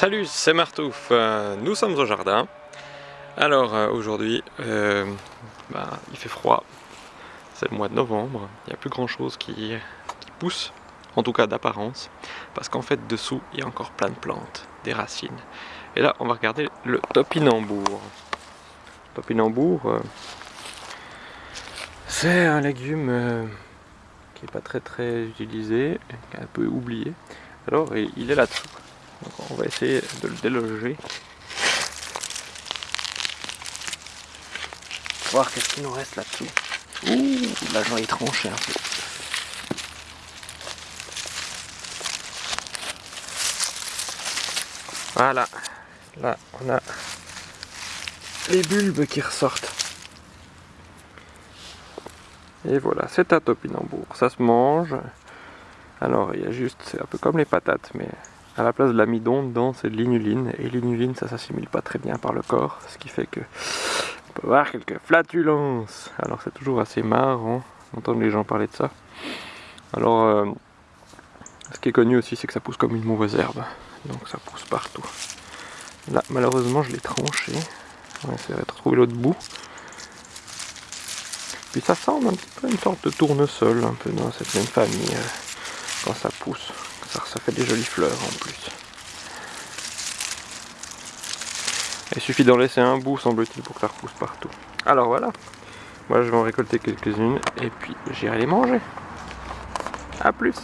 Salut, c'est Martouf, euh, nous sommes au jardin. Alors euh, aujourd'hui, euh, bah, il fait froid, c'est le mois de novembre, il n'y a plus grand chose qui, pousse, en tout cas d'apparence, parce qu'en fait dessous il y a encore plein de plantes, des racines. Et là on va regarder le topinambour. Topinambour, c'est un légume qui n'est pas très très utilisé, qui est un peu oublié. Alors il est là-dessous. Donc on va essayer de le déloger. Voir qu'est-ce qu'il nous reste là-dessous. Ouh, là j'en ai tranché un peu. Voilà, là on a les bulbes qui ressortent. Et voilà, c'est un topinambour. Ça se mange. Alors il y a juste, c'est un peu comme les patates, mais à la place de l'amidon, dedans c'est de l'inuline. Et l'inuline, ça s'assimile pas très bien par le corps, ce qui fait que on peut avoir quelques flatulences. Alors c'est toujours assez marrant d'entendre les gens parler de ça. Alors, euh, ce qui est connu aussi, c'est que ça pousse comme une mauvaise herbe. Donc ça pousse partout. Là, malheureusement, je l'ai tranché. On va essayer de trouver l'autre bout. Puis ça semble un petit peu une sorte de tournesol, un peu dans cette même famille, euh, quand ça pousse. Ça, fait des jolies fleurs en plus. Il suffit d'en laisser un bout, semble-t-il, pour que ça repousse partout. Alors voilà, moi je vais en récolter quelques-unes et puis j'irai les manger. A plus